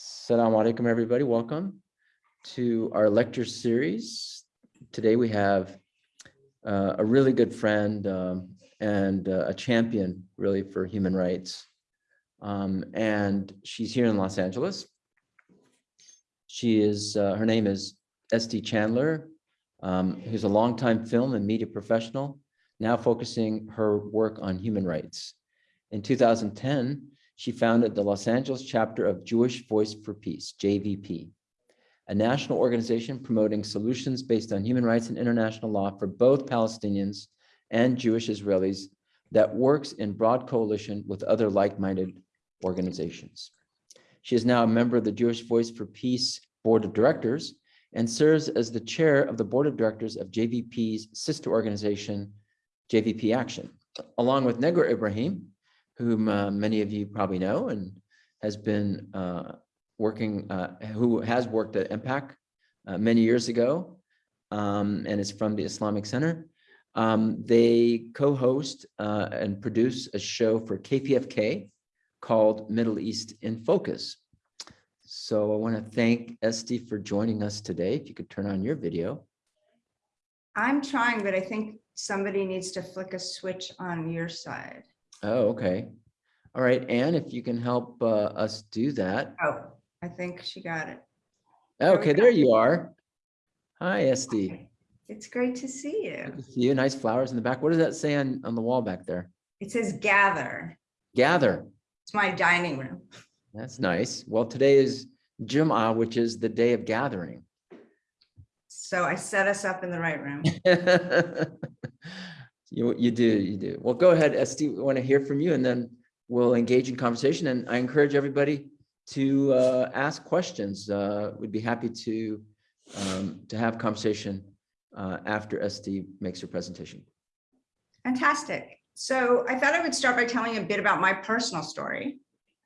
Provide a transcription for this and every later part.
Assalamu alaikum, everybody. Welcome to our lecture series. Today we have uh, a really good friend um, and uh, a champion really for human rights. Um, and she's here in Los Angeles. She is, uh, her name is Estee Chandler, um, who's a longtime film and media professional, now focusing her work on human rights. In 2010, she founded the Los Angeles chapter of Jewish Voice for Peace, JVP, a national organization promoting solutions based on human rights and international law for both Palestinians and Jewish Israelis that works in broad coalition with other like-minded organizations. She is now a member of the Jewish Voice for Peace Board of Directors and serves as the chair of the board of directors of JVP's sister organization, JVP Action, along with Negar Ibrahim, whom uh, many of you probably know and has been uh, working, uh, who has worked at MPAC uh, many years ago um, and is from the Islamic Center. Um, they co-host uh, and produce a show for KPFK called Middle East in Focus. So I want to thank Estee for joining us today. If you could turn on your video. I'm trying, but I think somebody needs to flick a switch on your side. Oh, okay. All right, Anne, if you can help uh, us do that. Oh, I think she got it. Okay, there you are. Hi, Estee. It's great to see you. To see you. Nice flowers in the back. What does that say on, on the wall back there? It says gather. Gather. It's my dining room. That's nice. Well, today is Jum'ah, which is the day of gathering. So I set us up in the right room. You, you do, you do. Well, go ahead, Estee. We want to hear from you and then we'll engage in conversation. And I encourage everybody to uh, ask questions. Uh, we'd be happy to um, to have conversation uh, after Estee makes her presentation. Fantastic. So I thought I would start by telling a bit about my personal story.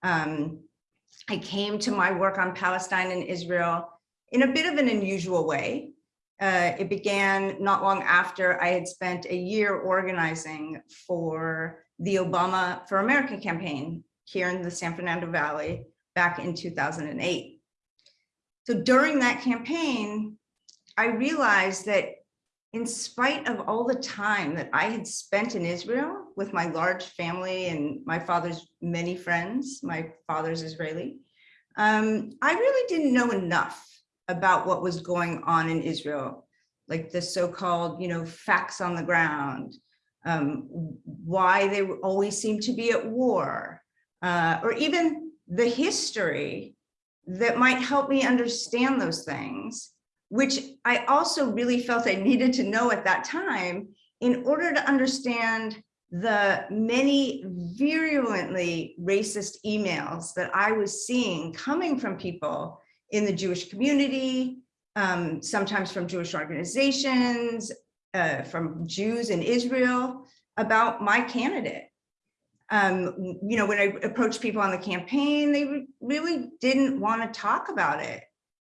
Um, I came to my work on Palestine and Israel in a bit of an unusual way. Uh, it began not long after I had spent a year organizing for the Obama for America campaign here in the San Fernando Valley back in 2008. So during that campaign, I realized that in spite of all the time that I had spent in Israel with my large family and my father's many friends, my father's Israeli, um, I really didn't know enough about what was going on in Israel, like the so-called, you know, facts on the ground, um, why they always seem to be at war, uh, or even the history that might help me understand those things, which I also really felt I needed to know at that time in order to understand the many virulently racist emails that I was seeing coming from people in the Jewish community, um, sometimes from Jewish organizations, uh, from Jews in Israel about my candidate. Um, you know, when I approached people on the campaign, they really didn't want to talk about it,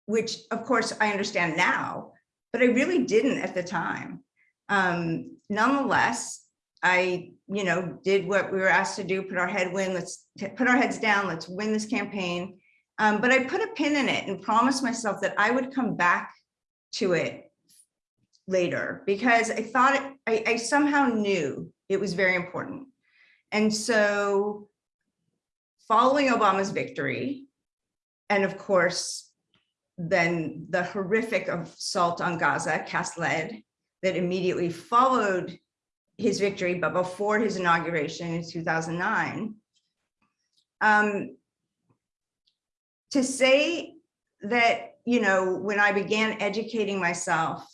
which of course I understand now, but I really didn't at the time. Um, nonetheless, I, you know, did what we were asked to do, put our head win, let's put our heads down, let's win this campaign. Um, but I put a pin in it and promised myself that I would come back to it later because I thought it, I, I somehow knew it was very important. And so following Obama's victory, and of course, then the horrific assault on Gaza, cast lead, that immediately followed his victory, but before his inauguration in 2009, um, to say that, you know, when I began educating myself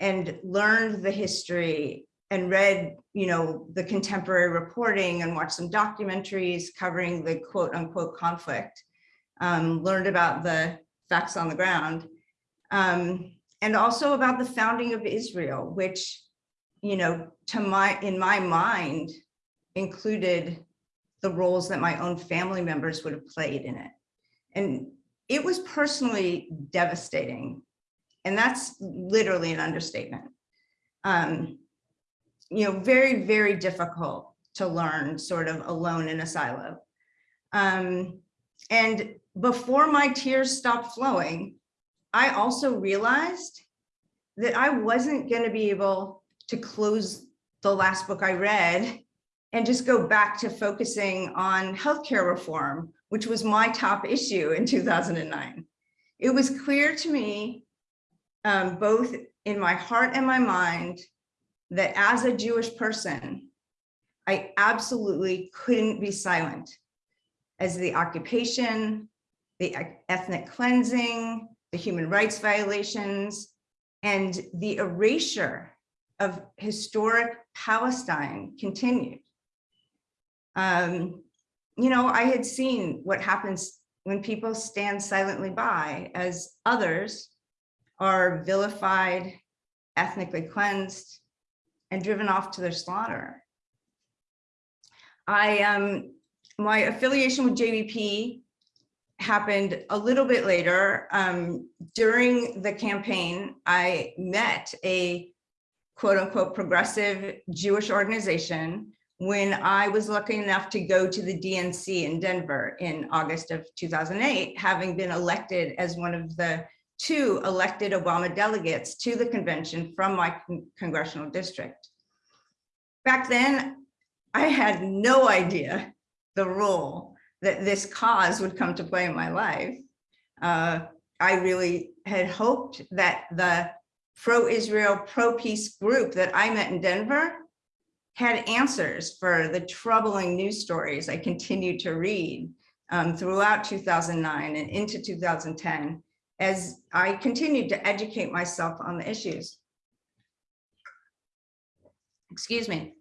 and learned the history and read, you know, the contemporary reporting and watched some documentaries covering the quote unquote conflict, um, learned about the facts on the ground, um, and also about the founding of Israel, which, you know, to my, in my mind, included the roles that my own family members would have played in it. And it was personally devastating. And that's literally an understatement. Um, you know, very, very difficult to learn sort of alone in a silo. Um, and before my tears stopped flowing, I also realized that I wasn't going to be able to close the last book I read and just go back to focusing on healthcare reform, which was my top issue in 2009. It was clear to me, um, both in my heart and my mind, that as a Jewish person, I absolutely couldn't be silent as the occupation, the ethnic cleansing, the human rights violations, and the erasure of historic Palestine continued. Um, you know, I had seen what happens when people stand silently by as others are vilified, ethnically cleansed, and driven off to their slaughter. I um, my affiliation with JVP happened a little bit later. Um, during the campaign, I met a quote unquote progressive Jewish organization when I was lucky enough to go to the DNC in Denver in August of 2008, having been elected as one of the two elected Obama delegates to the convention from my con congressional district. Back then, I had no idea the role that this cause would come to play in my life. Uh, I really had hoped that the pro-Israel, pro-peace group that I met in Denver had answers for the troubling news stories I continued to read um, throughout 2009 and into 2010 as I continued to educate myself on the issues. Excuse me.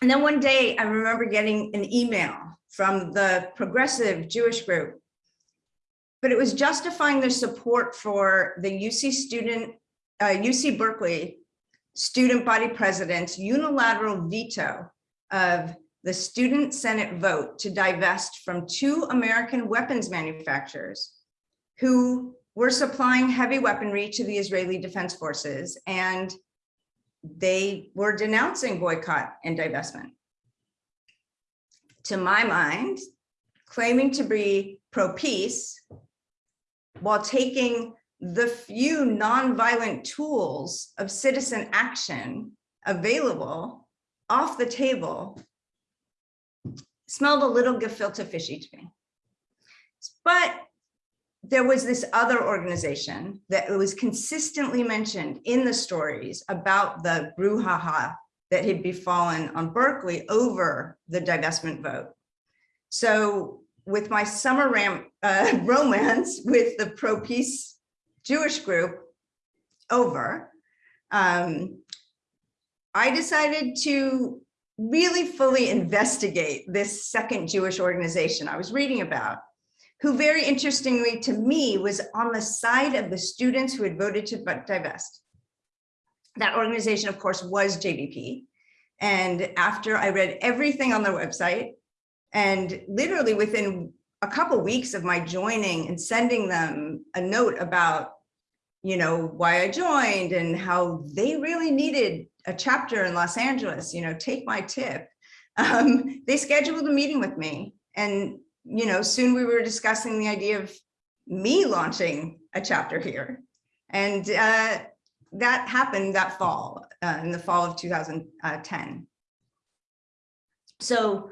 And then one day I remember getting an email from the progressive Jewish group, but it was justifying their support for the UC student, uh, UC Berkeley student body president's unilateral veto of the student senate vote to divest from two American weapons manufacturers who were supplying heavy weaponry to the Israeli Defense Forces and they were denouncing boycott and divestment. To my mind, claiming to be pro-peace while taking the few nonviolent tools of citizen action available off the table smelled a little gefilte fishy to me. But there was this other organization that was consistently mentioned in the stories about the brouhaha that had befallen on Berkeley over the divestment vote. So with my summer ram, uh, romance with the pro-peace Jewish group over, um, I decided to really fully investigate this second Jewish organization I was reading about who very interestingly to me was on the side of the students who had voted to divest. That organization, of course, was JVP. And after I read everything on their website, and literally within a couple weeks of my joining and sending them a note about, you know, why I joined and how they really needed a chapter in Los Angeles, you know, take my tip. Um, they scheduled a meeting with me and you know, soon we were discussing the idea of me launching a chapter here. And uh, that happened that fall, uh, in the fall of 2010. So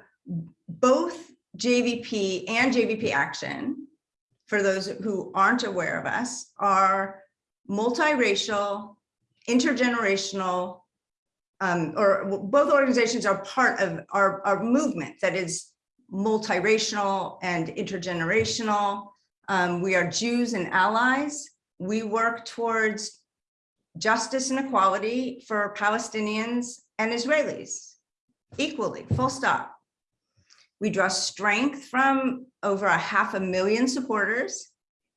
both JVP and JVP Action, for those who aren't aware of us, are multiracial, intergenerational, um, or both organizations are part of our, our movement that is multiracial and intergenerational. Um, we are Jews and allies. We work towards justice and equality for Palestinians and Israelis equally, full stop. We draw strength from over a half a million supporters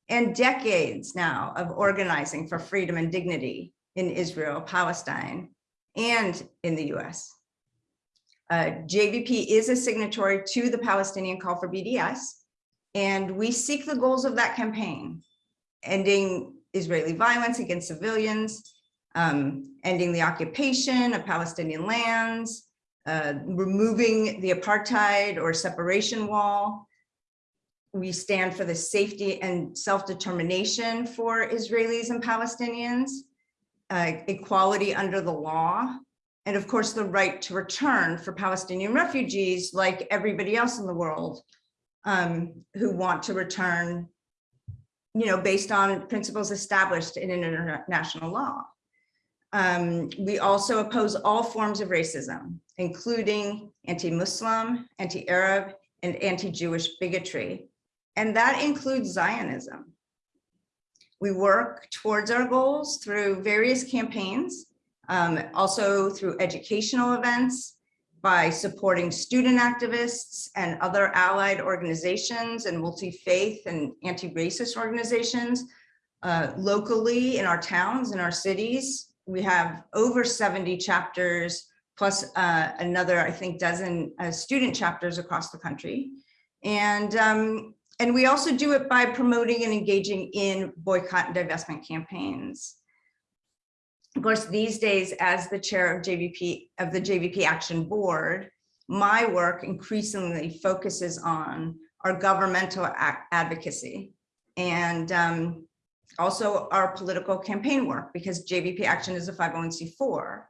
and decades now of organizing for freedom and dignity in Israel, Palestine, and in the US. Uh, JVP is a signatory to the Palestinian call for BDS, and we seek the goals of that campaign, ending Israeli violence against civilians, um, ending the occupation of Palestinian lands, uh, removing the apartheid or separation wall, we stand for the safety and self-determination for Israelis and Palestinians, uh, equality under the law, and of course, the right to return for Palestinian refugees, like everybody else in the world, um, who want to return, you know, based on principles established in international law. Um, we also oppose all forms of racism, including anti-Muslim, anti-Arab, and anti-Jewish bigotry. And that includes Zionism. We work towards our goals through various campaigns, um, also through educational events, by supporting student activists and other allied organizations and multi-faith and anti-racist organizations uh, locally in our towns, in our cities. We have over 70 chapters plus uh, another, I think, dozen uh, student chapters across the country. And, um, and we also do it by promoting and engaging in boycott and divestment campaigns. Of course, these days, as the chair of JVP of the JVP Action Board, my work increasingly focuses on our governmental advocacy and um, also our political campaign work because JVP Action is a 501c4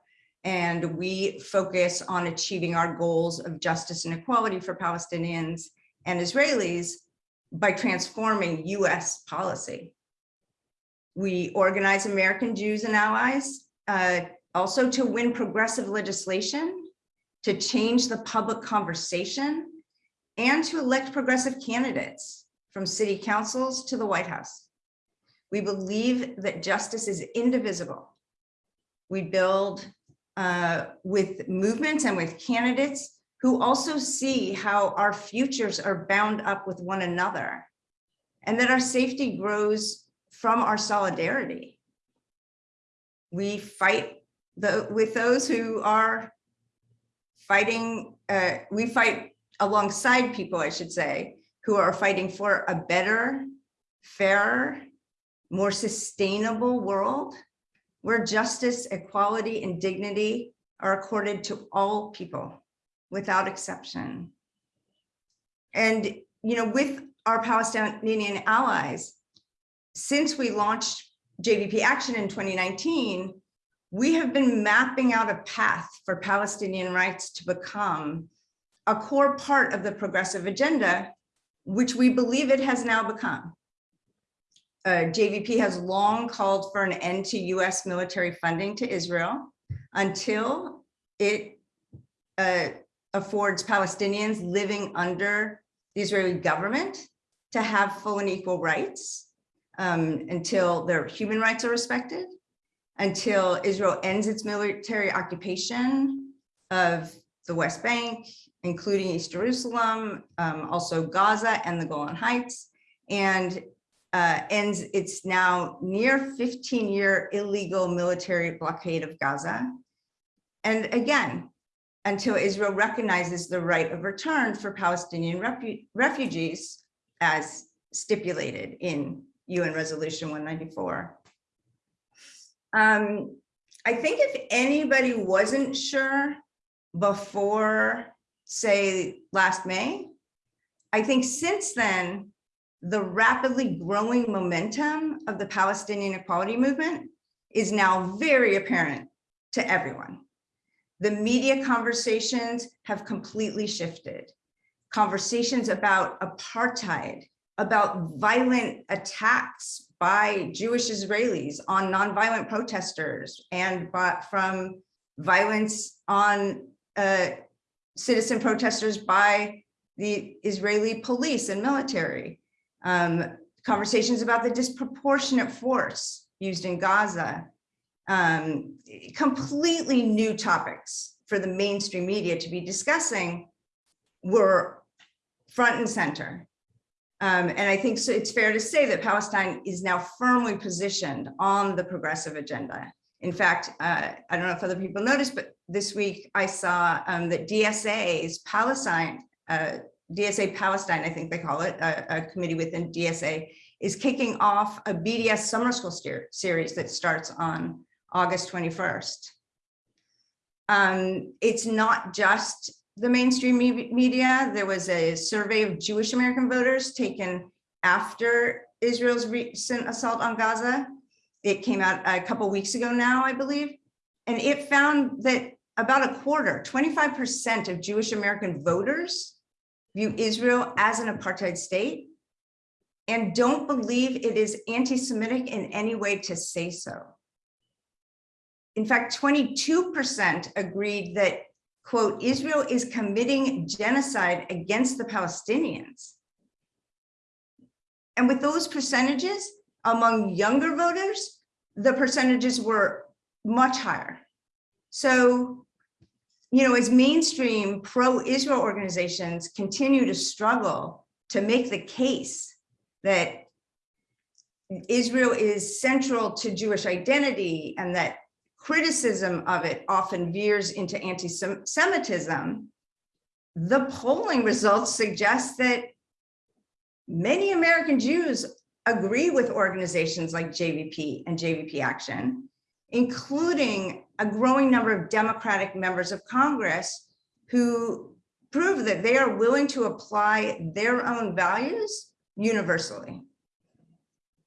and we focus on achieving our goals of justice and equality for Palestinians and Israelis by transforming US policy. We organize American Jews and allies uh, also to win progressive legislation, to change the public conversation, and to elect progressive candidates from city councils to the White House. We believe that justice is indivisible. We build uh, with movements and with candidates who also see how our futures are bound up with one another and that our safety grows from our solidarity. We fight the, with those who are fighting, uh, we fight alongside people, I should say, who are fighting for a better, fairer, more sustainable world where justice, equality, and dignity are accorded to all people without exception. And, you know, with our Palestinian allies, since we launched JVP Action in 2019, we have been mapping out a path for Palestinian rights to become a core part of the progressive agenda, which we believe it has now become. Uh, JVP has long called for an end to US military funding to Israel until it uh, affords Palestinians living under the Israeli government to have full and equal rights um, until their human rights are respected, until Israel ends its military occupation of the West Bank, including East Jerusalem, um, also Gaza and the Golan Heights, and uh, ends its now near 15 year illegal military blockade of Gaza. And again, until Israel recognizes the right of return for Palestinian refu refugees as stipulated in UN Resolution 194. Um, I think if anybody wasn't sure before, say, last May, I think since then, the rapidly growing momentum of the Palestinian equality movement is now very apparent to everyone. The media conversations have completely shifted. Conversations about apartheid, about violent attacks by Jewish Israelis on nonviolent protesters and from violence on uh, citizen protesters by the Israeli police and military. Um, conversations about the disproportionate force used in Gaza. Um, completely new topics for the mainstream media to be discussing were front and center. Um, and I think so it's fair to say that Palestine is now firmly positioned on the progressive agenda. In fact, uh, I don't know if other people noticed, but this week I saw um, that DSA's Palestine, uh, DSA Palestine, I think they call it, a, a, committee within DSA, is kicking off a BDS summer school series that starts on August 21st. Um, it's not just the mainstream me- media. There was a survey of Jewish American voters taken after Israel's recent assault on Gaza. It came out a couple weeks ago now, I believe. And it found that about a quarter, 25% of Jewish American voters view Israel as an apartheid state and don't believe it is anti-Semitic in any way to say so. In fact, 22% agreed that, quote, Israel is committing genocide against the Palestinians. And with those percentages among younger voters, the percentages were much higher. So, you know, as mainstream pro-Israel organizations continue to struggle to make the case that Israel is central to Jewish identity and that criticism of it often veers into anti-Semitism, the polling results suggest that many American Jews agree with organizations like JVP and JVP Action, including a growing number of Democratic members of Congress who prove that they are willing to apply their own values universally.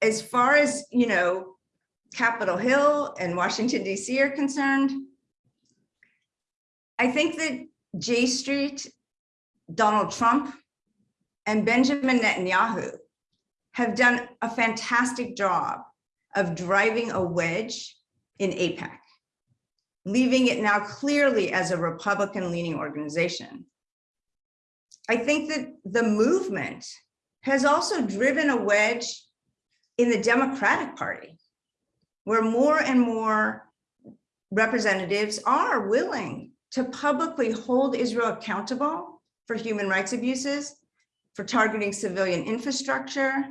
As far as, you know, Capitol Hill and Washington DC are concerned, I think that J Street, Donald Trump, and Benjamin Netanyahu have done a fantastic job of driving a wedge in AIPAC, leaving it now clearly as a Republican leaning organization. I think that the movement has also driven a wedge in the Democratic Party, where more and more representatives are willing to publicly hold Israel accountable for human rights abuses, for targeting civilian infrastructure,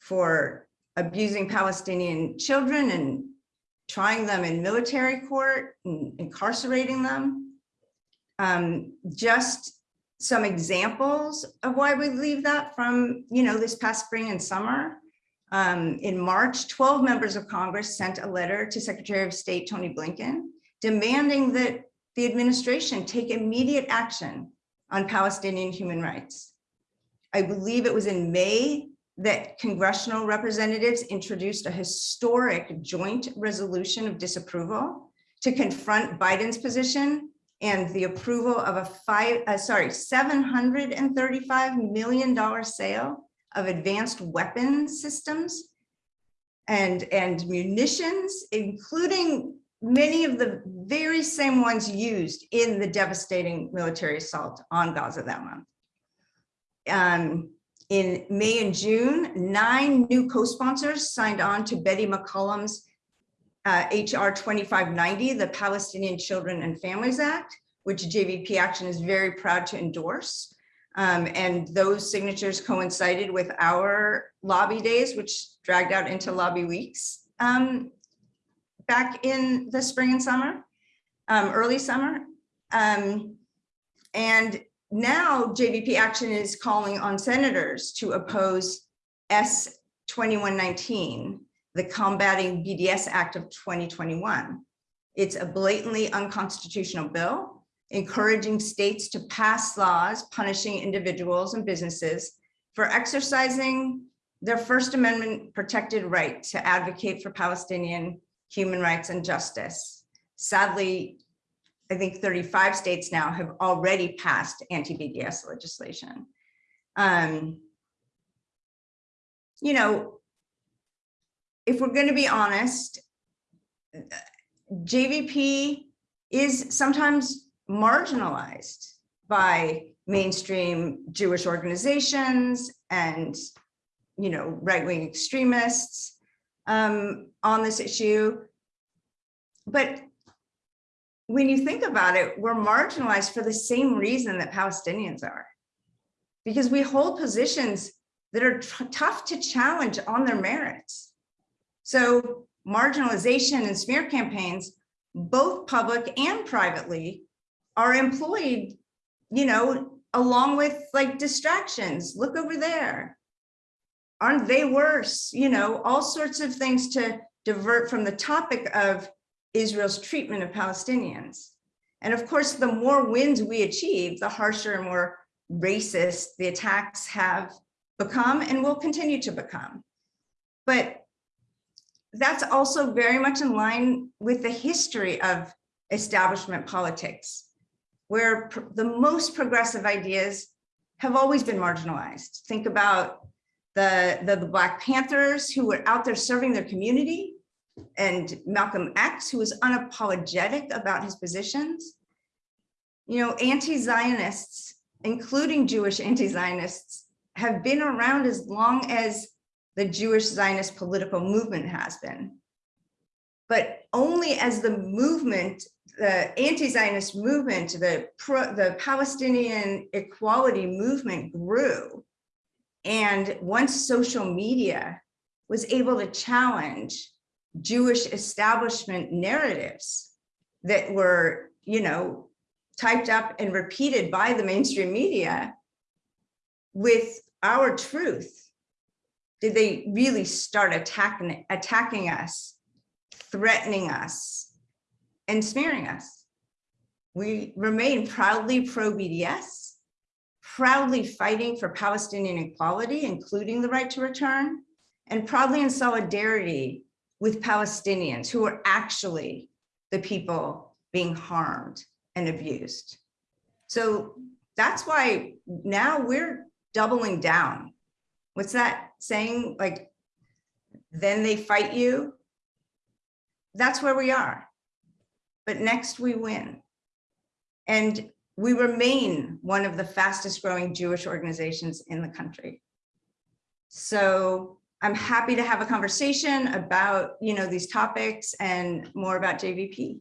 for abusing Palestinian children and trying them in military court and incarcerating them. Um, just some examples of why we leave that from, you know, this past spring and summer. Um, in March, 12 members of Congress sent a letter to Secretary of State Tony Blinken demanding that the administration take immediate action on Palestinian human rights. I believe it was in May that congressional representatives introduced a historic joint resolution of disapproval to confront Biden's position and the approval of a five, uh, sorry, $735 million sale of advanced weapon systems and, and munitions, including many of the very same ones used in the devastating military assault on Gaza that month. Um, in May and June, nine new co-sponsors signed on to Betty McCollum's uh, HR 2590, the Palestinian Children and Families Act, which JVP Action is very proud to endorse. Um, and those signatures coincided with our lobby days, which dragged out into lobby weeks um, back in the spring and summer, um, early summer. Um, and now JVP Action is calling on senators to oppose S 2119, the Combating BDS Act of 2021. It's a blatantly unconstitutional bill, encouraging states to pass laws punishing individuals and businesses for exercising their First Amendment protected right to advocate for Palestinian human rights and justice. Sadly, I think 35 states now have already passed anti-BDS legislation. Um, you know, if we're going to be honest, JVP is sometimes marginalized by mainstream Jewish organizations and, you know, right-wing extremists um, on this issue. But when you think about it, we're marginalized for the same reason that Palestinians are. Because we hold positions that are tough to challenge on their merits. So marginalization and smear campaigns, both public and privately, are employed, you know, along with like distractions. Look over there. Aren't they worse? You know, all sorts of things to divert from the topic of Israel's treatment of Palestinians. And of course, the more wins we achieve, the harsher and more racist the attacks have become and will continue to become. But that's also very much in line with the history of establishment politics, where the most progressive ideas have always been marginalized. Think about the, the, the Black Panthers who were out there serving their community and Malcolm X, who was unapologetic about his positions. You know, anti-Zionists, including Jewish anti-Zionists, have been around as long as the Jewish Zionist political movement has been. But only as the movement, the anti-Zionist movement, the pro, the Palestinian equality movement grew. And once social media was able to challenge Jewish establishment narratives that were, you know, typed up and repeated by the mainstream media with our truth, did they really start attacking attacking us, threatening us, and smearing us? We remain proudly pro-BDS, proudly fighting for Palestinian equality, including the right to return, and proudly in solidarity with Palestinians who are actually the people being harmed and abused. So that's why now we're doubling down. What's that saying? Like, then they fight you. That's where we are. But next we win. And we remain one of the fastest growing Jewish organizations in the country. So I'm happy to have a conversation about, you know, these topics and more about JVP.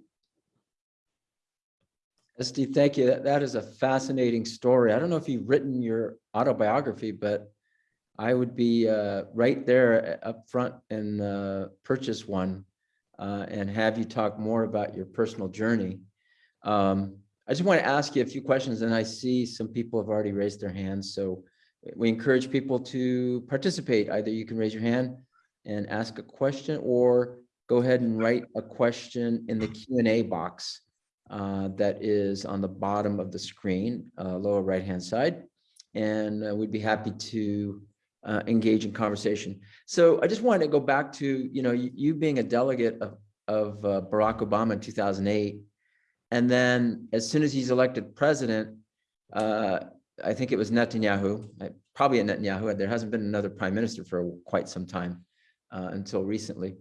Steve, thank you. That, that is a fascinating story. I don't know if you've written your autobiography, but I would be uh, right there uh, up front and uh, purchase one uh, and have you talk more about your personal journey. Um, I just want to ask you a few questions and I see some people have already raised their hands. So we encourage people to participate. Either you can raise your hand and ask a question or go ahead and write a question in the Q and A box uh, that is on the bottom of the screen, uh, lower right-hand side. And uh, we'd be happy to uh, engage in conversation. So I just wanted to go back to, you know, you, you being a delegate of, of uh, Barack Obama in 2008. And then as soon as he's elected president, uh, I think it was Netanyahu, probably a Netanyahu, there hasn't been another prime minister for quite some time uh, until recently,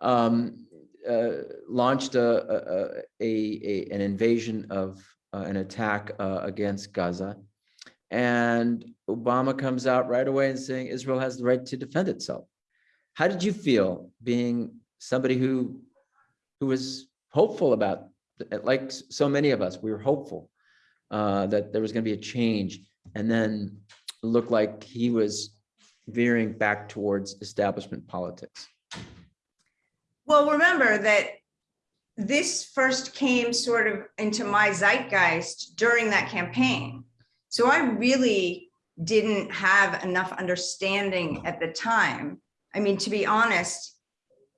um, uh, launched a, a, a, a, an invasion of uh, an attack uh, against Gaza. And Obama comes out right away and saying Israel has the right to defend itself. How did you feel being somebody who who was hopeful about, like so many of us, we were hopeful uh, that there was going to be a change, and then looked like he was veering back towards establishment politics. Well, remember that this first came sort of into my zeitgeist during that campaign. So I really didn't have enough understanding at the time. I mean, to be honest,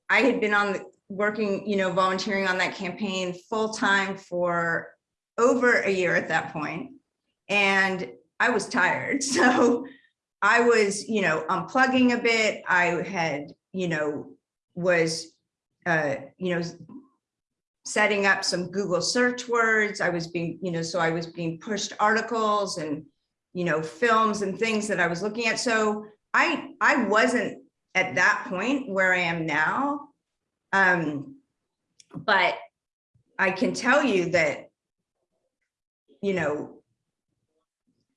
I had been on the working, you know, volunteering on that campaign full time for over a year at that point, And I was tired. So I was, you know, unplugging a bit. I had, you know, was, uh, you know, setting up some Google search words. I was being, you know, so I was being pushed articles and, you know, films and things that I was looking at. So I, I wasn't at that point where I am now. Um, but I can tell you that, you know,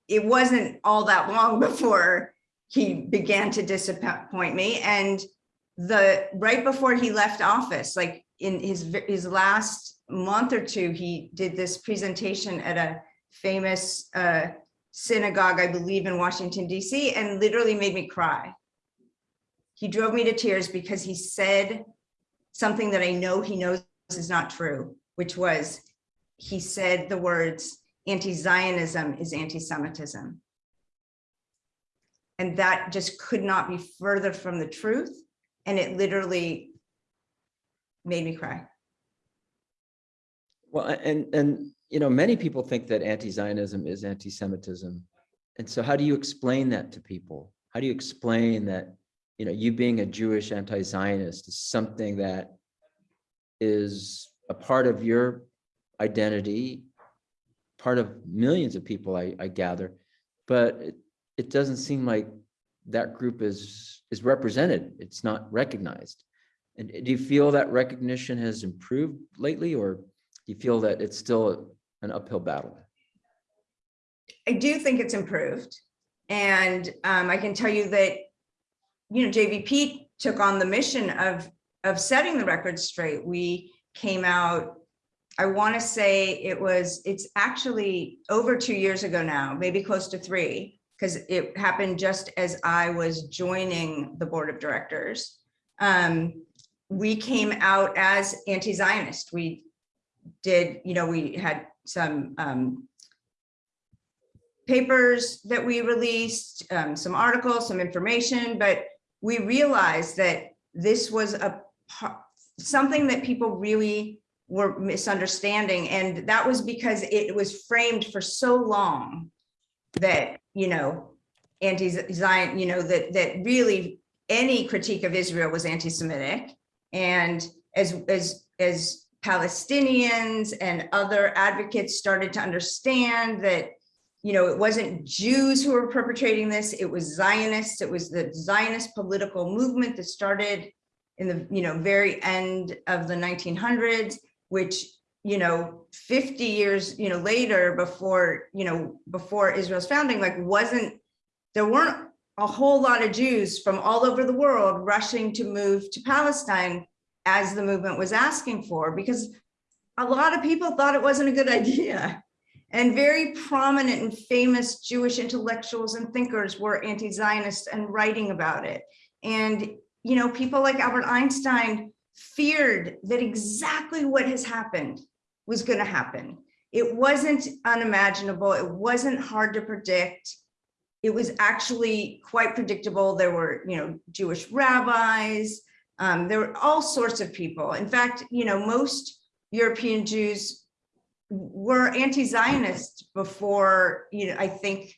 it wasn't all that long before he began to disappoint me. And the right before he left office, like in his his last month or two, he did this presentation at a famous uh, synagogue, I believe, in Washington D.C., and literally made me cry. He drove me to tears because he said something that I know he knows is not true, which was he said the words anti-Zionism is anti-Semitism. And that just could not be further from the truth. And it literally made me cry. Well, and and you know, many people think that anti-Zionism is anti-Semitism. And so how do you explain that to people? How do you explain that, you know, you being a Jewish anti-Zionist is something that is a part of your identity, part of millions of people, I, I gather, but it, it doesn't seem like that group is, is represented. It's not recognized. And do you feel that recognition has improved lately, or do you feel that it's still an uphill battle? I do think it's improved. And um, I can tell you that, you know, JVP took on the mission of, of setting the record straight. We came out, I want to say it was, it's actually over two years ago now, maybe close to three, because it happened just as I was joining the board of directors. Um, we came out as anti-Zionist. We did, you know, we had some um, papers that we released, um, some articles, some information, but we realized that this was a something that people really were misunderstanding. And that was because it was framed for so long that, you know, anti-Zion, you know, that, that really any critique of Israel was anti-Semitic. And as, as, as Palestinians and other advocates started to understand that you know, it wasn't Jews who were perpetrating this, it was Zionists, it was the Zionist political movement that started in the, you know, very end of the 1900s, which, you know, 50 years, you know, later before, you know, before Israel's founding, like wasn't, there weren't a whole lot of Jews from all over the world rushing to move to Palestine as the movement was asking for, because a lot of people thought it wasn't a good idea. And very prominent and famous Jewish intellectuals and thinkers were anti-Zionist and writing about it. And, you know, people like Albert Einstein feared that exactly what has happened was going to happen. It wasn't unimaginable. It wasn't hard to predict. It was actually quite predictable. There were, you know, Jewish rabbis. Um, there were all sorts of people. In fact, you know, most European Jews were anti-Zionist before, you know, I think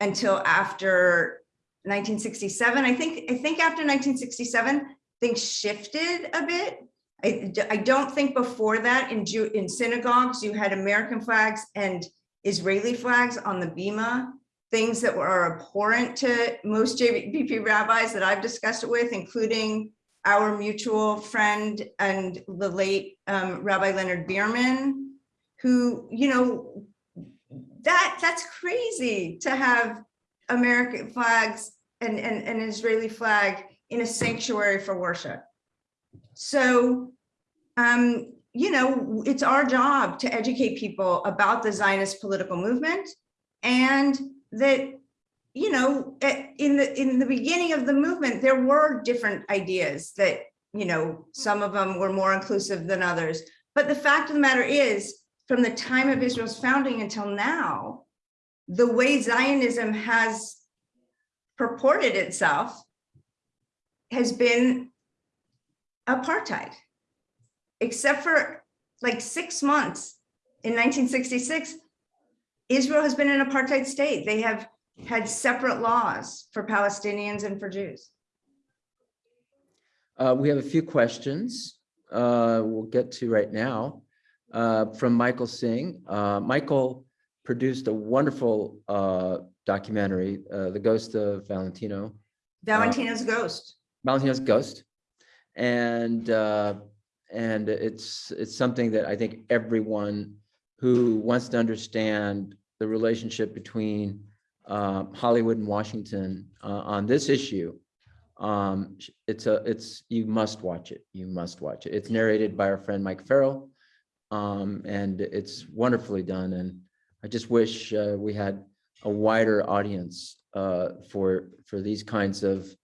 until after 1967. I think, I think after 1967, things shifted a bit. I, I don't think before that in Jew, in synagogues, you had American flags and Israeli flags on the bima, things that were abhorrent to most JVP rabbis that I've discussed it with, including our mutual friend and the late um, Rabbi Leonard Beerman, who, you know, that that's crazy to have American flags and, and an Israeli flag in a sanctuary for worship. So, um, you know, it's our job to educate people about the Zionist political movement and that, you know, in the in the beginning of the movement, there were different ideas that, you know, some of them were more inclusive than others. But the fact of the matter is, from the time of Israel's founding until now, the way Zionism has purported itself has been apartheid, except for like six months in 1966, Israel has been an apartheid state. They have had separate laws for Palestinians and for Jews. Uh, we have a few questions uh, we'll get to right now uh, from Michael Singh. Uh, Michael produced a wonderful uh, documentary, uh, The Ghost of Valentino. Valentino's Ghost. Valentino's Ghost. And uh, and it's it's something that I think everyone who wants to understand the relationship between uh, Hollywood and Washington on this issue um it's a it's you must watch it you must watch it it's narrated by our friend mike farrell um, and it's wonderfully done. And I just wish uh, we had a wider audience uh, for for these kinds of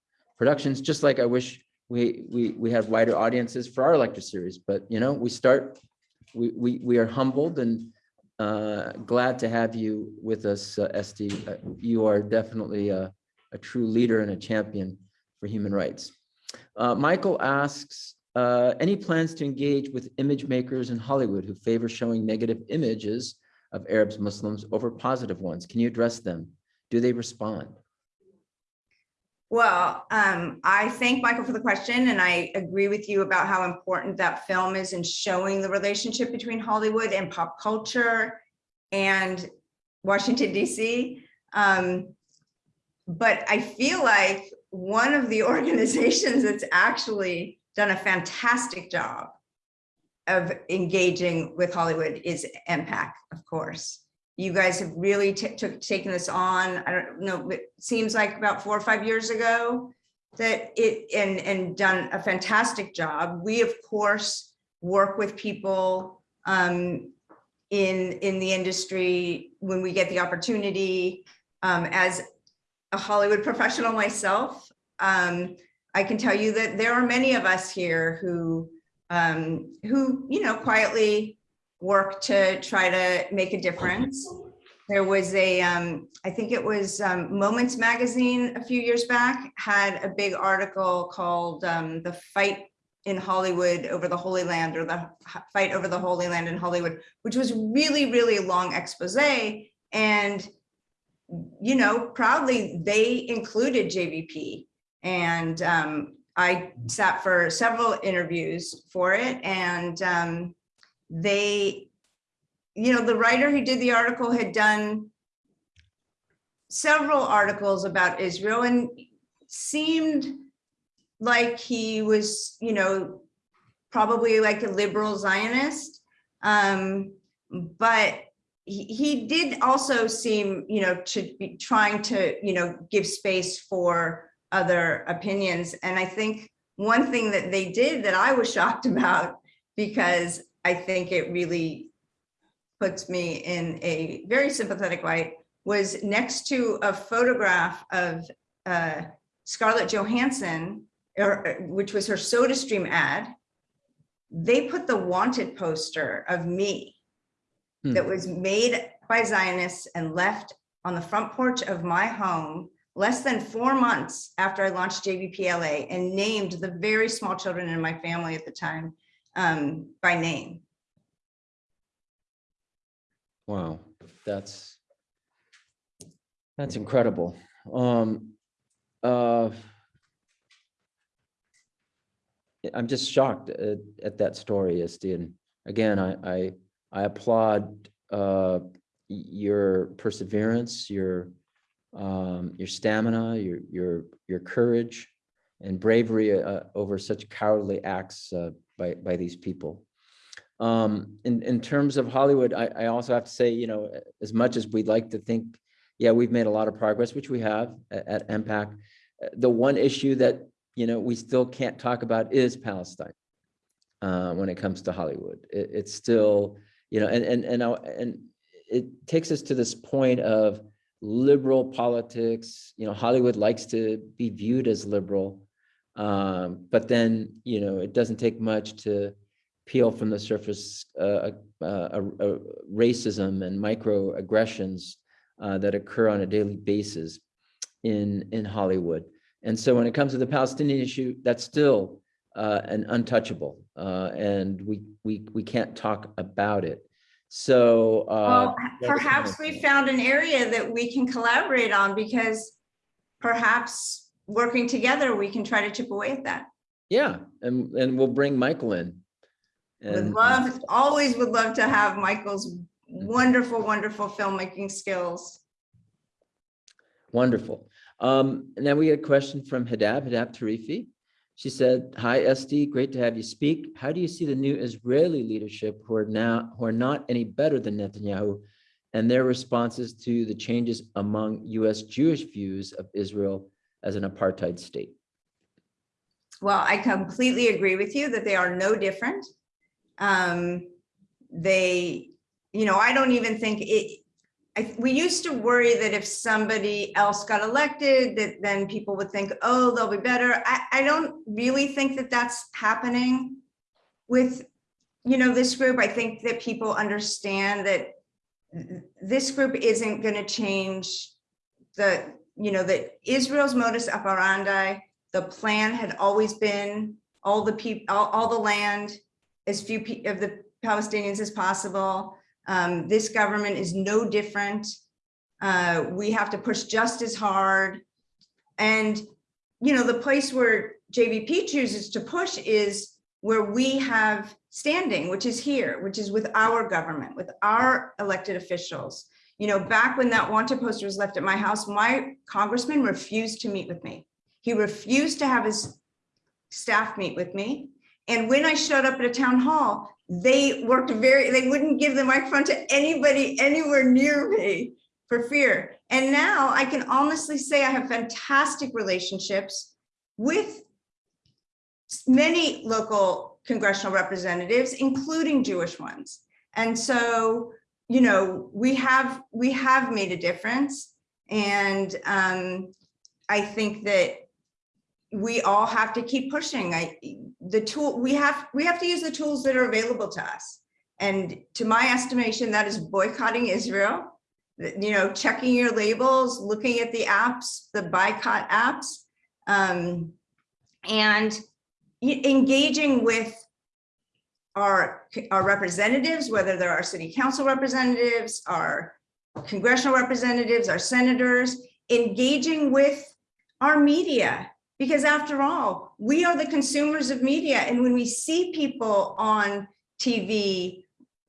productions, just like I wish we we we had wider audiences for our lecture series. But you know, we start, we we we are humbled and uh, glad to have you with us, uh, Estee. Uh, you are definitely a, a true leader and a champion for human rights. Uh, Michael asks, uh, any plans to engage with image makers in Hollywood who favor showing negative images of Arabs, Muslims over positive ones? Can you address them? Do they respond? Well, um, I thank Michael for the question and I agree with you about how important that film is in showing the relationship between Hollywood and pop culture and Washington DC. Um, but I feel like one of the organizations that's actually done a fantastic job of engaging with Hollywood is MPAC, of course. You guys have really took, taken this on, I don't know, it seems like about four or five years ago that it, and, and done a fantastic job. We, of course, work with people um, in, in the industry when we get the opportunity. Um, as a Hollywood professional myself, um, I can tell you that there are many of us here who, um, who, you know, quietly work to try to make a difference. There was a, um, I think it was um, Moments Magazine a few years back had a big article called um, The Fight in Hollywood over the Holy Land or the Fight over the Holy Land in Hollywood, which was really, really long expose. And, you know, proudly they included JVP. And um, I sat for several interviews for it and um, they, you know, the writer who did the article had done several articles about Israel and seemed like he was, you know, probably like a liberal Zionist. Um, but he, he did also seem, you know, to be trying to, you know, give space for other opinions. And I think one thing that they did that I was shocked about because I think it really puts me in a very sympathetic light was next to a photograph of uh, Scarlett Johansson, or, uh, which was her SodaStream ad. They put the wanted poster of me Hmm. that was made by Zionists and left on the front porch of my home less than four months after I launched JVPLA and named the very small children in my family at the time um, by name. Wow, that's that's incredible. Um, uh, I'm just shocked at, at that story. And again, I, I, I applaud uh, your perseverance, your um, your stamina, your your your courage and bravery uh, over such cowardly acts uh, by by these people. Um, in, in terms of Hollywood, I, I also have to say, you know, as much as we'd like to think, yeah, we've made a lot of progress, which we have at, at MPAC. uh, The one issue that, you know, we still can't talk about is Palestine. Uh, when it comes to Hollywood, it, it's still, you know, and, and, and, I- and it takes us to this point of liberal politics, you know, Hollywood likes to be viewed as liberal. Um, but then, you know, it doesn't take much to peel from the surface uh, uh, uh, uh, racism and microaggressions uh, that occur on a daily basis in in Hollywood. And so when it comes to the Palestinian issue, that's still uh, an untouchable, uh, and we we we can't talk about it. So uh, Well, perhaps we found an area that we can collaborate on because perhaps working together, we can try to chip away at that. yeah, and and we'll bring Michael in. Would love, always would love to have Michael's wonderful, wonderful filmmaking skills. Wonderful. Um, and then we get a question from Hadab, Hadab Tarifi. She said, hi, Estee, great to have you speak. How do you see the new Israeli leadership who are now, who are not any better than Netanyahu and their responses to the changes among US Jewish views of Israel as an apartheid state? Well, I completely agree with you that they are no different. Um, they, you know, I don't even think it, I, we used to worry that if somebody else got elected, that then people would think, oh, they'll be better. I, I don't really think that that's happening with, you know, this group. I think that people understand that this group isn't going to change the, you know, that Israel's modus operandi, the plan had always been all the people, all, all the land, as few of the Palestinians as possible. Um, this government is no different. Uh, we have to push just as hard. And, you know, the place where JVP chooses to push is where we have standing, which is here, which is with our government, with our elected officials. You know, back when that wanted poster was left at my house, my congressman refused to meet with me. He refused to have his staff meet with me. And when I showed up at a town hall, they worked very, they wouldn't give the microphone to anybody anywhere near me for fear. And now I can honestly say I have fantastic relationships with many local congressional representatives, including Jewish ones. And so, you know, we have we have made a difference. And um, I think that we all have to keep pushing. I the tool we have we have to use the tools that are available to us. And to my estimation, that is boycotting Israel, you know, checking your labels, looking at the apps, the boycott apps, um, and engaging with our, our representatives, whether they're our city council representatives, our congressional representatives, our senators, engaging with our media. Because after all, we are the consumers of media. And when we see people on TV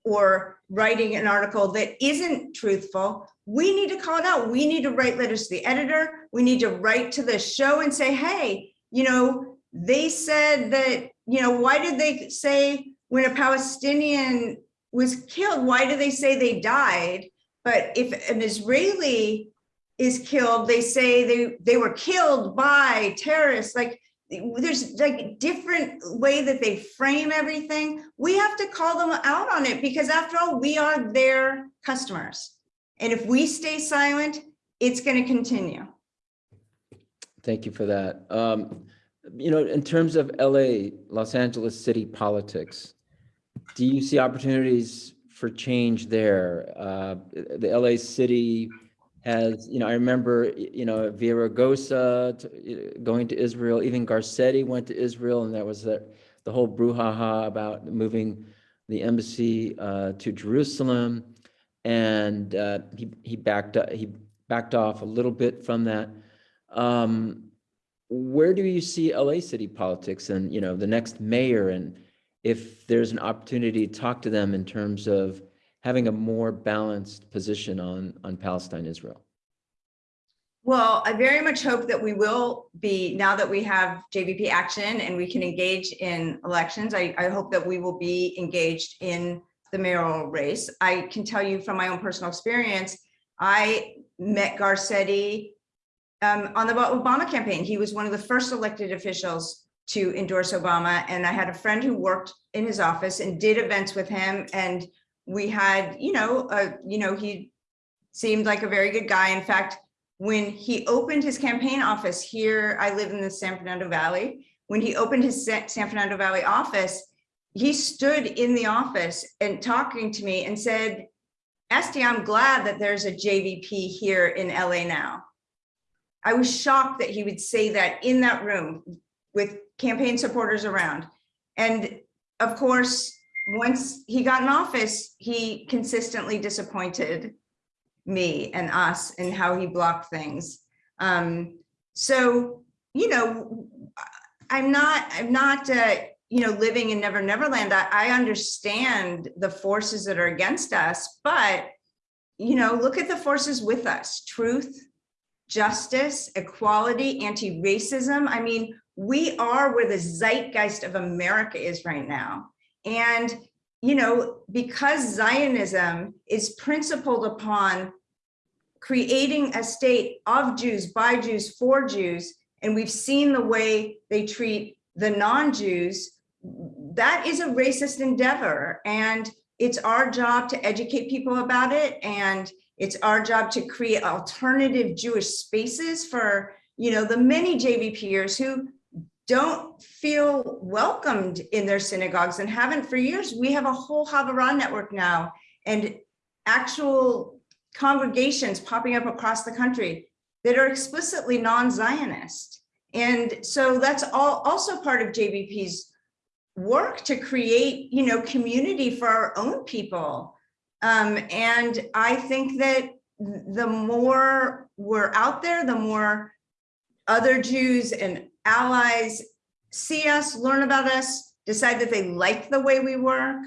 or writing an article that isn't truthful, we need to call it out. We need to write letters to the editor. We need to write to the show and say, hey, you know, they said that, you know, why did they say when a Palestinian was killed, why do they say they died? But if an Israeli is killed, they say they, they were killed by terrorists, like there's like different way that they frame everything. We have to call them out on it because after all, we are their customers. And if we stay silent, it's going to continue. Thank you for that. Um, you know, in terms of LA, Los Angeles city politics, do you see opportunities for change there? Uh, the LA city has, you know, I remember, you know, Villaraigosa t- going to Israel, even Garcetti went to Israel, and that was the, the whole brouhaha about moving the embassy uh, to Jerusalem. And uh, he, he backed, up- he backed off a little bit from that. Um, where do you see LA city politics and, you know, the next mayor and if there's an opportunity to talk to them in terms of having a more balanced position on, on Palestine, Israel? Well, I very much hope that we will be, now that we have JVP action and we can engage in elections, I, I hope that we will be engaged in the mayoral race. I can tell you from my own personal experience, I met Garcetti um, on the Obama campaign. He was one of the first elected officials to endorse Obama. And I had a friend who worked in his office and did events with him. And we had, you know, you know, he seemed like a very good guy. In fact, when he opened his campaign office here, I live in the San Fernando Valley. When he opened his San Fernando Valley office, he stood in the office and talking to me and said, Estee, I'm glad that there's a JVP here in LA now. I was shocked that he would say that in that room with campaign supporters around. And of course, once he got in office, he consistently disappointed me and us and how he blocked things. Um, so, you know, I'm not, I'm not, uh, you know, living in Never Never Land. I, I understand the forces that are against us, but, you know, look at the forces with us, truth, justice, equality, anti-racism. I mean, we are where the zeitgeist of America is right now. And, you know, because Zionism is principled upon creating a state of Jews, by Jews, for Jews, and we've seen the way they treat the non-Jews, that is a racist endeavor. And it's our job to educate people about it. And it's our job to create alternative Jewish spaces for, you know, the many JVPers who don't feel welcomed in their synagogues and haven't for years. We have a whole Havurah network now and actual congregations popping up across the country that are explicitly non-Zionist. And so that's all also part of JVP's work to create, you know, community for our own people. Um, and I think that the more we're out there, the more other Jews and allies see us, learn about us, decide that they like the way we work,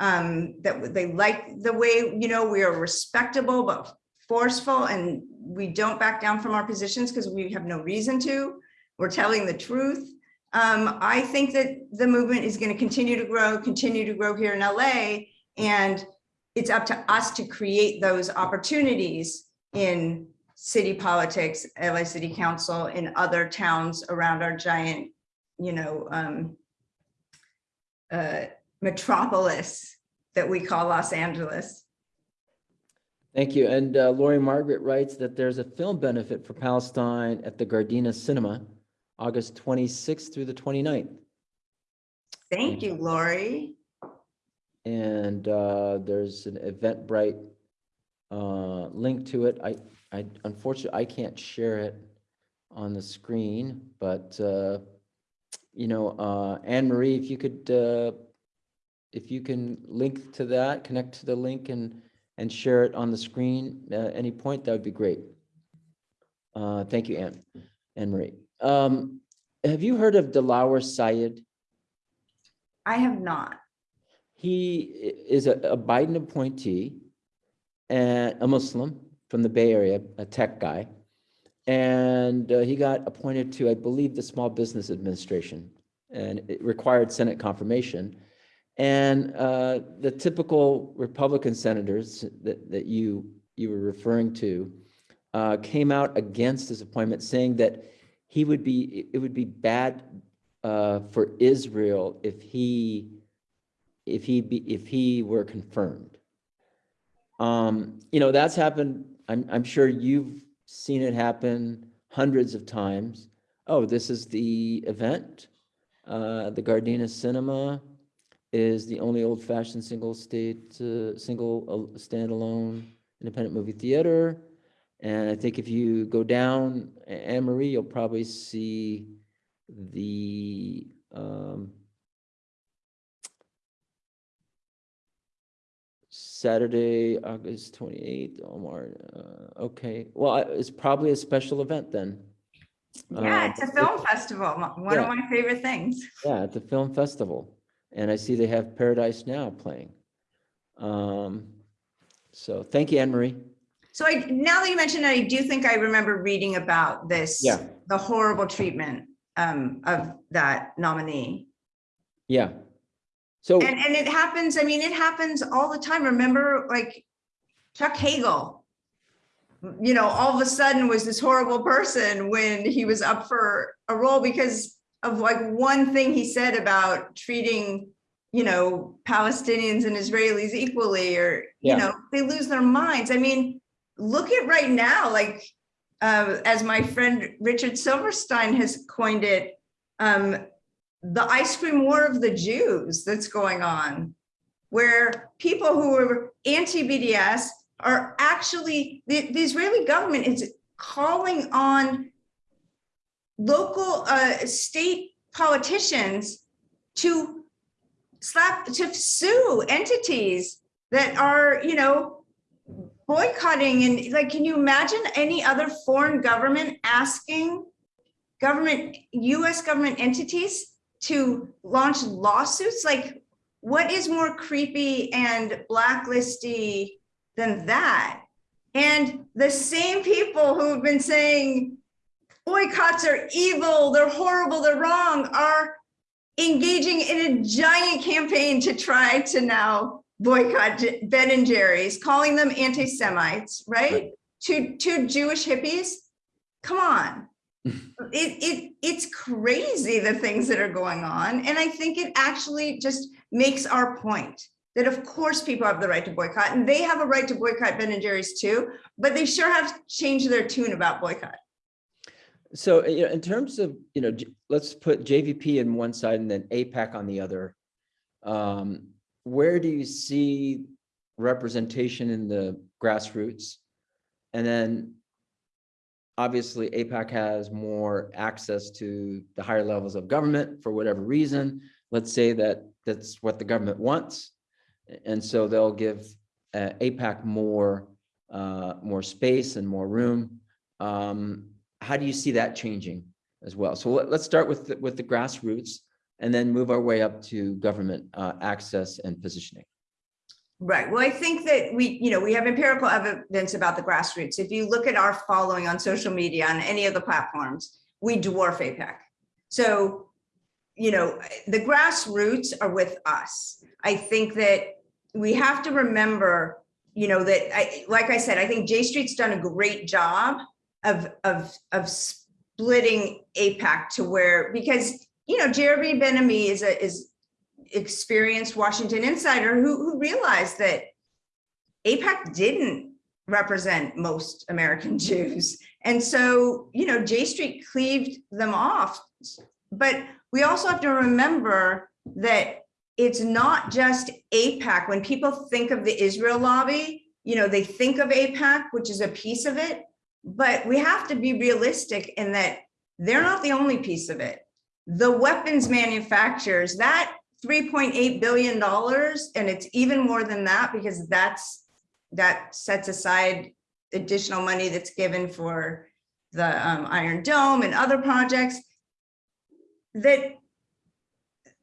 um, that they like the way, you know, we are respectable but forceful and we don't back down from our positions because we have no reason to. We're telling the truth. Um, I think that the movement is going to continue to grow, continue to grow here in LA. And it's up to us to create those opportunities in city politics, LA City Council, in other towns around our giant, you know, um, uh, metropolis that we call Los Angeles. Thank you. And uh, Lori Margaret writes that there's a film benefit for Palestine at the Gardena Cinema, August 26th through the 29th. Thank you, Lori. And uh, there's an Eventbrite uh, link to it. I, I unfortunately, I can't share it on the screen, but uh, you know, uh, Anne Marie, if you could, uh, if you can link to that, connect to the link and and share it on the screen at any point, that would be great. Uh, Thank you, Anne, Anne Marie. Um, Have you heard of Dilawar Syed? I have not. He is a a Biden appointee and a Muslim from the Bay Area, a tech guy. And uh, he got appointed to, I believe, the Small Business Administration, and it required Senate confirmation. And uh, the typical Republican senators that, that you, you were referring to uh, came out against his appointment, saying that he would be, it would be bad uh, for Israel if he, if he be, if he were confirmed. Um, you know, that's happened, I'm, I'm sure you've seen it happen hundreds of times. Oh, this is the event. Uh, the Gardena Cinema is the only old-fashioned single state, uh, single uh, standalone independent movie theater. And I think if you go down, Anne Marie, you'll probably see the, um, Saturday, August 28th, Omar, uh, okay, well, I- it's probably a special event then. Yeah, Uh, it's a film festival, one of yeah. my favorite things. Yeah, at the film festival, and I see they have Paradise Now playing. Um, so, thank you, Anne Marie. So I, now that you mentioned it, I do think I remember reading about this. Yeah. The horrible treatment um, of that nominee. Yeah. So, And, and it happens, I mean, it happens all the time. Remember, like Chuck Hagel, you know, all of a sudden was this horrible person when he was up for a role because of like one thing he said about treating, you know, Palestinians and Israelis equally, or, you know, they lose their minds. I mean, look at right now, like, uh, as my friend Richard Silverstein has coined it, um, the ice cream war of the Jews that's going on, where people who are anti-BDS are actually, the, the Israeli government is calling on local, uh, state politicians to slap, to sue entities that are, you know, boycotting and like, can you imagine any other foreign government asking government, US government entities to launch lawsuits? Like, what is more creepy and blacklisty than that? And the same people who've been saying boycotts are evil, they're horrible, they're wrong, are engaging in a giant campaign to try to now boycott Ben and Jerry's, calling them anti-Semites, right? Right. Two, two Jewish hippies? Come on. It, it, it's crazy the things that are going on. And I think it actually just makes our point that of course people have the right to boycott and they have a right to boycott Ben and Jerry's too, but they sure have changed their tune about boycott. so, you know, in terms of, you know, let's put JVP in one side and then AIPAC on the other. Um, where do you see representation in the grassroots? And then obviously AIPAC has more access to the higher levels of government for whatever reason. Let's say that that's what the government wants. And so they'll give uh, AIPAC more, uh, more space and more room. Um, how do you see that changing as well? So let, us start with, the, with the grassroots and then move our way up to government uh, access and positioning. Right. Well, I think that we, you know, we have empirical evidence about the grassroots. If you look at our following on social media, on any of the platforms, we dwarf AIPAC. So, you know, the grassroots are with us. I think that we have to remember, you know, that I, like I said, I think J Street's done a great job of, of, of splitting AIPAC to where, because, you know, Jeremy Ben-Ami is a, is experienced Washington insider who, who realized that AIPAC didn't represent most American Jews. And so, you know, J Street cleaved them off. But we also have to remember that it's not just AIPAC. When people think of the Israel lobby, you know, they think of AIPAC, which is a piece of it, but we have to be realistic in that they're not the only piece of it. The weapons manufacturers, that $3.8 billion, and it's even more than that because that's that sets aside additional money that's given for the um, Iron Dome and other projects, that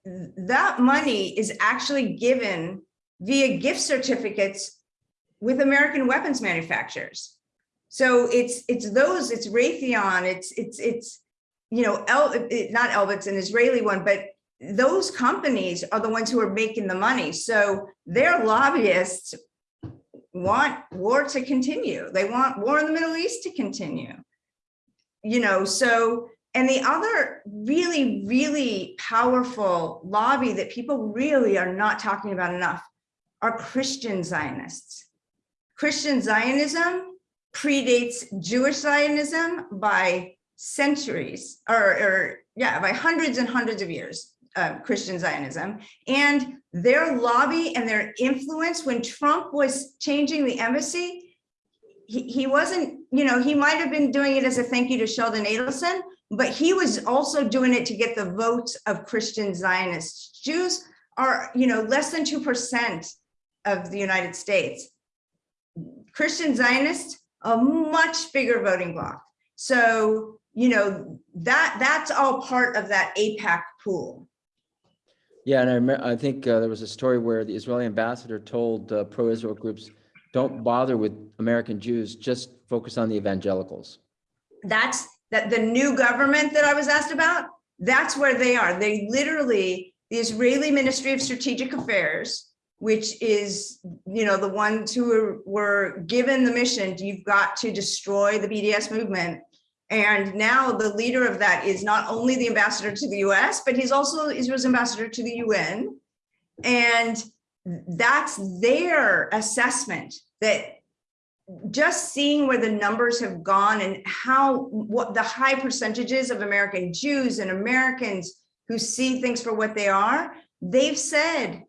that money is actually given via gift certificates with American weapons manufacturers. So it's it's those, it's Raytheon, it's it's it's you know, El, not Elbit's an Israeli one, but those companies are the ones who are making the money. So their lobbyists want war to continue. They want war in the Middle East to continue. You know, so, and the other really, really powerful lobby that people really are not talking about enough are Christian Zionists. Christian Zionism predates Jewish Zionism by centuries or, or yeah, by hundreds and hundreds of years uh, Christian Zionism and their lobby and their influence when Trump was changing the embassy, he, he wasn't, you know, he might have been doing it as a thank you to Sheldon Adelson, but he was also doing it to get the votes of Christian Zionists. Jews are, you know, less than 2% of the United States. Christian Zionists, a much bigger voting bloc. So, you know, that that's all part of that AIPAC pool. Yeah, and I I think uh, there was a story where the Israeli ambassador told uh, pro-Israel groups, don't bother with American Jews, just focus on the evangelicals. That's that the new government that I was asked about, that's where they are. They literally, the Israeli Ministry of Strategic Affairs, which is, you know, the ones who were, were given the mission, you've got to destroy the BDS movement and now the leader of that is not only the ambassador to the US, but he's also Israel's ambassador to the UN. And that's their assessment that just seeing where the numbers have gone and how what the high percentages of American Jews and Americans who see things for what they are, they've said,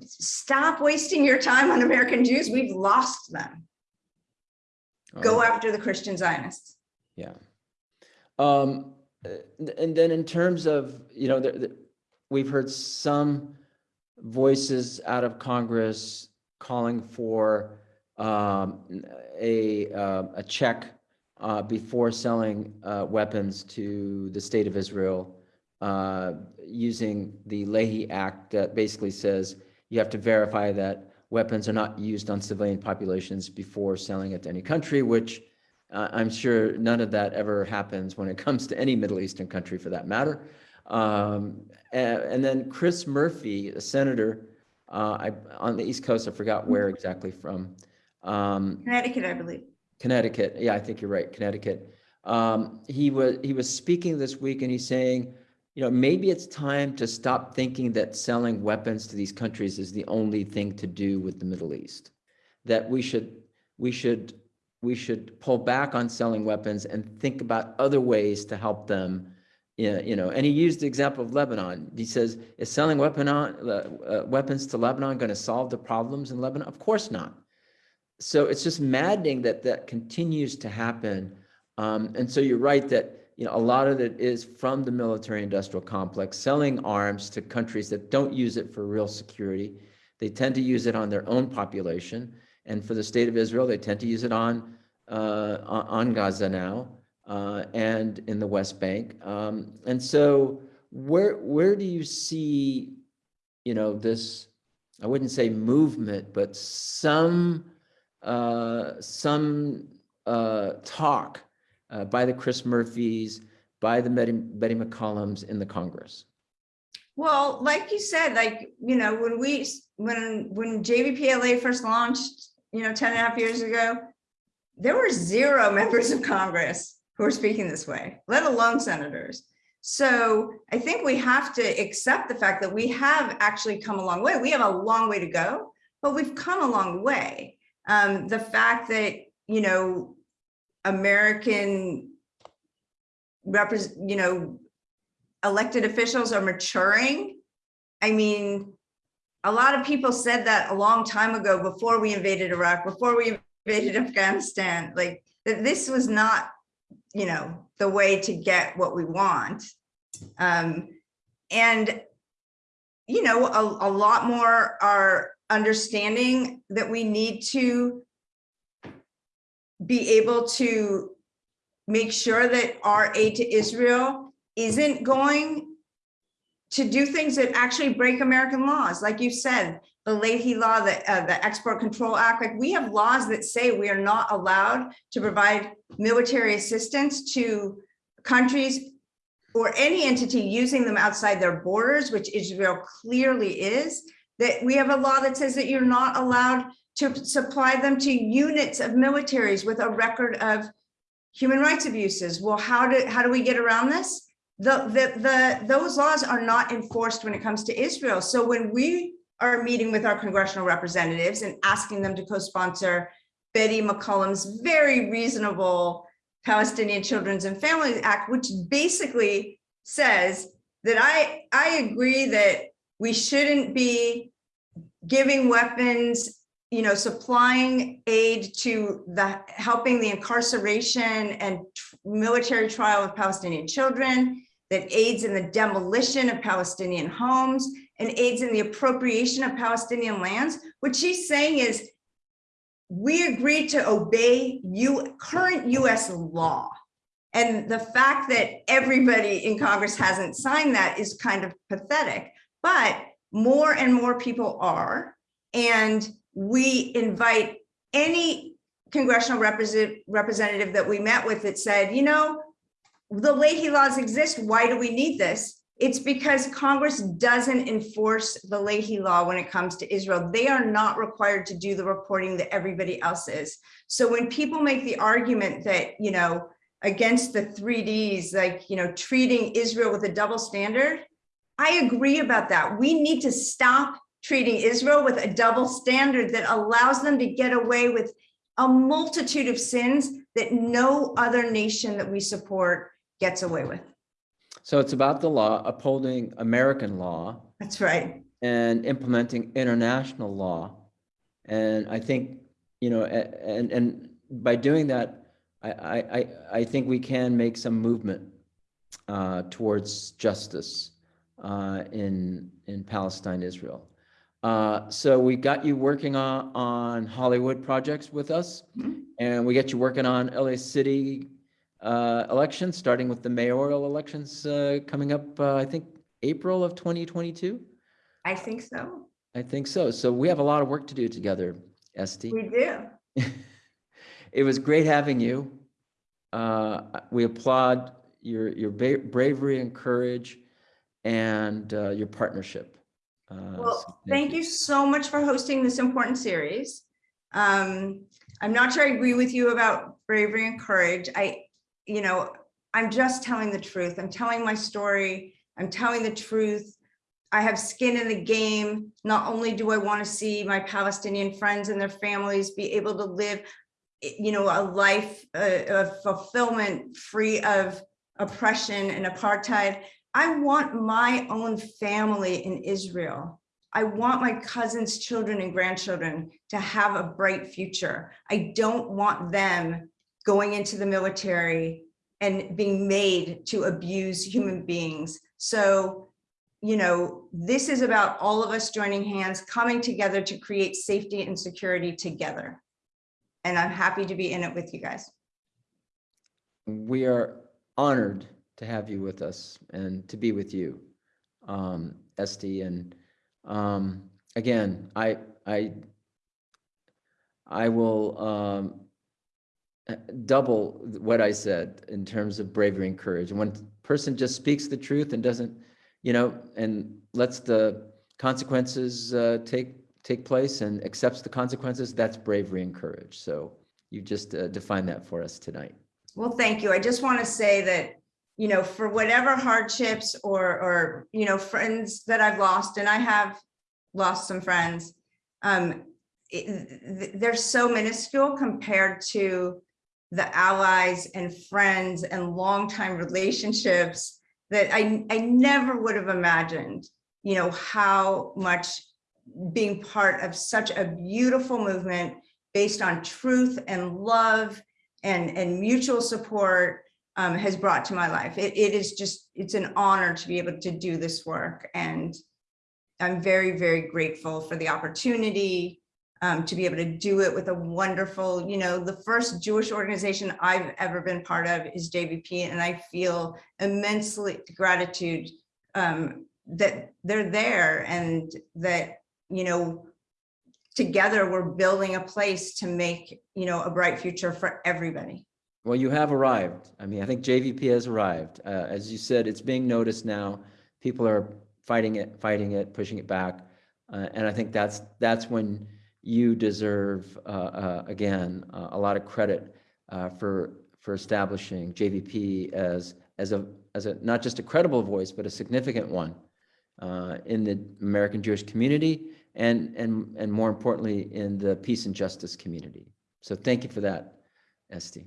stop wasting your time on American Jews. We've lost them. Go oh. after the Christian Zionists. Yeah. Um, and then in terms of, you know, the, the, we've heard some voices out of Congress calling for um, a, uh, a check uh, before selling uh, weapons to the state of Israel uh, using the Leahy Act that basically says you have to verify that weapons are not used on civilian populations before selling it to any country, which uh, I'm sure none of that ever happens when it comes to any Middle Eastern country for that matter. Um, and, and, then Chris Murphy, a senator uh, I, on the East Coast, I forgot where exactly from. Um, Connecticut, I believe. Connecticut. Yeah, I think you're right. Connecticut. Um, he was he was speaking this week and he's saying, you know, maybe it's time to stop thinking that selling weapons to these countries is the only thing to do with the Middle East. That we should we should we should pull back on selling weapons and think about other ways to help them. You know, and he used the example of Lebanon. He says, is selling weapon on, uh, weapons to Lebanon going to solve the problems in Lebanon? Of course not. So it's just maddening that that continues to happen Um, and so you're right that, you know, a lot of it is from the military industrial complex, selling arms to countries that don't use it for real security. They tend to use it on their own population. And for the state of Israel, they tend to use it on, uh, on Gaza now, uh, and in the West Bank. Um, and so where, where do you see, you know, this, I wouldn't say movement, but some, uh, some, uh, talk uh, by the Chris Murphys, by the Betty, Betty McCollums in the Congress. Well, like you said, like, you know, when we, when, when JVPLA first launched, you know, 10 and a half years ago, there were zero members of Congress who were speaking this way, let alone senators. So I think we have to accept the fact that we have actually come a long way. We have a long way to go, but we've come a long way. Um, the fact that, you know, American you know, elected officials are maturing. I mean, a lot of people said that a long time ago before we invaded Iraq, before we invaded Afghanistan, like that this was not, you know, the way to get what we want. Um, and, you know, a, a lot more are understanding that we need to be able to make sure that our aid to Israel isn't going to do things that actually break American laws. Like you said, the Leahy law, the, uh, the Export Control Act, like we have laws that say we are not allowed to provide military assistance to countries or any entity using them outside their borders, which Israel clearly is, that we have a law that says that you're not allowed to supply them to units of militaries with a record of human rights abuses. Well, how do, how do we get around this? The, the, the, those laws are not enforced when it comes to Israel. So when we are meeting with our congressional representatives and asking them to co-sponsor Betty McCollum's very reasonable Palestinian Children's and Families Act, which basically says that I, I agree that we shouldn't be giving weapons you know, supplying aid to the helping the incarceration and military trial of Palestinian children, that aids in the demolition of Palestinian homes and aids in the appropriation of Palestinian lands. What she's saying is we agreed to obey you current US law. And the fact that everybody in Congress hasn't signed that is kind of pathetic, but more and more people are. And we invite any congressional represent, representative that we met with that said, you know, the Leahy laws exist. Why do we need this? It's because Congress doesn't enforce the Leahy law when it comes to Israel. They are not required to do the reporting that everybody else is. So when people make the argument that, you know, against the 3Ds, like, you know, treating Israel with a double standard, I agree about that. We need to stop treating Israel with a double standard that allows them to get away with a multitude of sins that no other nation that we support gets away with. So it's about the law, upholding American law That's right. and implementing international law. And I think, you know, and, and by doing that, I, I, I, I think we can make some movement uh, towards justice uh, in, in Palestine, Israel. Uh, so we got you working on, on Hollywood projects with us, Mhm. and we get you working on LA City uh, elections, starting with the mayoral elections uh, coming up, uh, I think, April of 2022. I think so. I think so. So we have a lot of work to do together, Estee. We do. It was great having you. Uh, we applaud your, your bravery and courage and uh, your partnership. Uh, so Well, thank you so much for hosting this important series. Um, I'm not sure I agree with you about bravery and courage. I, you know, I'm just telling the truth. I'm telling my story. I'm telling the truth. I have skin in the game. Not only do I want to see my Palestinian friends and their families be able to live, you know, a life uh, of fulfillment free of oppression and apartheid. I want my own family in Israel. I want my cousins' children and grandchildren to have a bright future. I don't want them going into the military and being made to abuse human beings. So, you know, this is about all of us joining hands, coming together to create safety and security together. And I'm happy to be in it with you guys. We are honored to have you with us and to be with you, um, Estee. And um, again, I, I, I will um, double what I said in terms of bravery and courage. And when a person just speaks the truth and doesn't, you know, and lets the consequences uh, take take place and accepts the consequences, that's bravery and courage. So you just uh, that for us tonight. Well, thank you. I just want to say that, you know, for whatever hardships or, or, you know, friends that I've lost, and I have lost some friends, um, it, they're so minuscule compared to the allies and friends and longtime relationships that I, I never would have imagined, you know, how much being part of such a beautiful movement based on truth and love and, and mutual support um, has brought to my life. It, it is just, it's an honor to be able to do this work. And I'm very, very grateful for the opportunity um, to be able to do it with a wonderful, you know, the first Jewish organization I've ever been part of is JVP. And I feel immensely gratitude um, that they're there and that you know, together we're building a place to make, you know, a bright future for everybody. Well, you have arrived. I mean, I think JVP has arrived. Uh, as you said, it's being noticed now. People are fighting it, fighting it, pushing it back. Uh, and I think that's that's when you deserve, uh, uh again, uh, a lot of credit uh, for for establishing JVP as as a as a not just a credible voice, but a significant one in the American Jewish community and, and, and more importantly, in the peace and justice community. So thank you for that, Estee.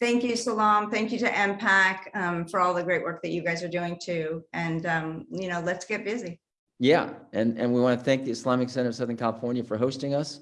Thank you, Salam. Thank you to MPAC um, for all the great work that you guys are doing too. And, um, you know, let's get busy. Yeah, and, and we want to thank the Islamic Center of Southern California for hosting us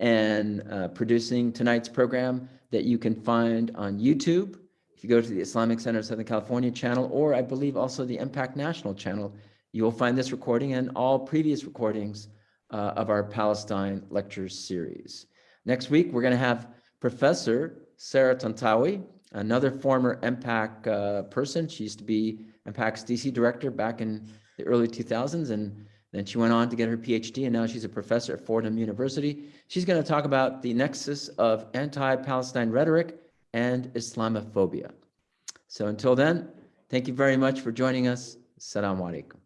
and uh, producing tonight's program that you can find on YouTube. If you go to the Islamic Center of Southern California channel, or I believe also the MPAC National channel, you will find this recording and all previous recordings uh, of our Palestine lectures series. Next week, we're going to have Professor Sarah Tantawi, another former MPAC uh, person. She used to be MPAC's DC director back in the early 2000s, and then she went on to get her PhD, and now she's a professor at Fordham University. She's going to talk about the nexus of anti-Palestine rhetoric and Islamophobia. So until then, thank you very much for joining us. Assalamu alaikum.